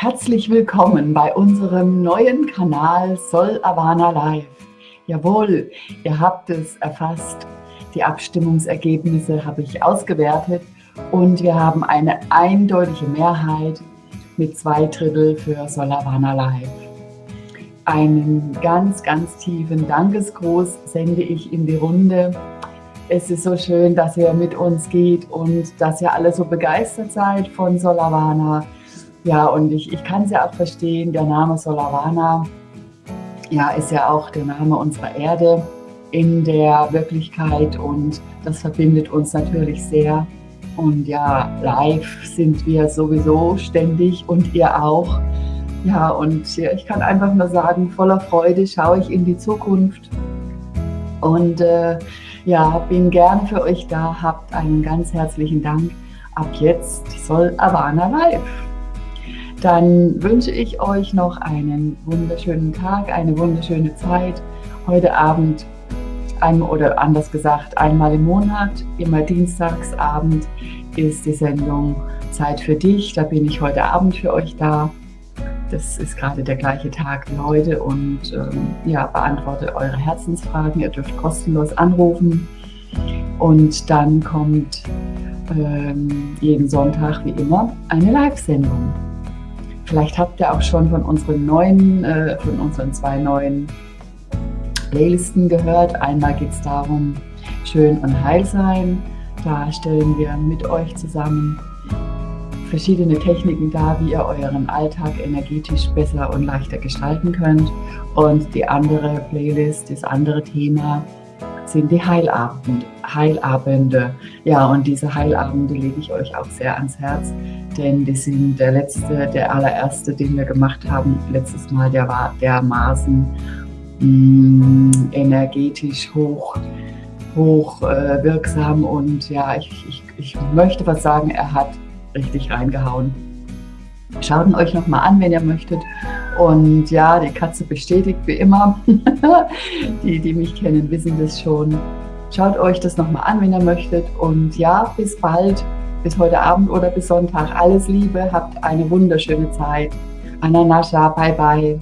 Herzlich willkommen bei unserem neuen Kanal Sol Avana Live. Jawohl, ihr habt es erfasst. Die Abstimmungsergebnisse habe ich ausgewertet und wir haben eine eindeutige Mehrheit mit zwei Drittel für Sol Avana Live. Einen ganz, ganz tiefen Dankesgruß sende ich in die Runde. Es ist so schön, dass ihr mit uns geht und dass ihr alle so begeistert seid von Solavana. Ja, und ich, ich kann es ja auch verstehen, der Name Solavana ja, ist ja auch der Name unserer Erde in der Wirklichkeit und das verbindet uns natürlich sehr. Und ja, live sind wir sowieso ständig und ihr auch. Ja, und ich kann einfach nur sagen, voller Freude schaue ich in die Zukunft und äh, ja, bin gern für euch da. Habt einen ganz herzlichen Dank. Ab jetzt soll Avana live dann wünsche ich euch noch einen wunderschönen Tag, eine wunderschöne Zeit. Heute Abend, oder anders gesagt, einmal im Monat, immer Dienstagsabend ist die Sendung Zeit für dich. Da bin ich heute Abend für euch da. Das ist gerade der gleiche Tag wie heute und ähm, ja, beantworte eure Herzensfragen. Ihr dürft kostenlos anrufen und dann kommt ähm, jeden Sonntag wie immer eine Live-Sendung. Vielleicht habt ihr auch schon von unseren neuen, äh, von unseren zwei neuen Playlisten gehört. Einmal geht es darum, schön und heil sein. Da stellen wir mit euch zusammen verschiedene Techniken dar, wie ihr euren Alltag energetisch besser und leichter gestalten könnt. Und die andere Playlist, das andere Thema, sind die Heilabend, Heilabende. Ja, und diese Heilabende lege ich euch auch sehr ans Herz, denn die sind der letzte, der allererste, den wir gemacht haben. Letztes Mal, der war dermaßen mh, mm, energetisch hoch, hoch äh, wirksam und ja, ich, ich, ich möchte was sagen, er hat richtig reingehauen. Schaut ihn euch nochmal an, wenn ihr möchtet. Und ja, die Katze bestätigt wie immer. die, die mich kennen, wissen das schon. Schaut euch das nochmal an, wenn ihr möchtet. Und ja, bis bald, bis heute Abend oder bis Sonntag. Alles Liebe, habt eine wunderschöne Zeit. Ananascha, bye bye.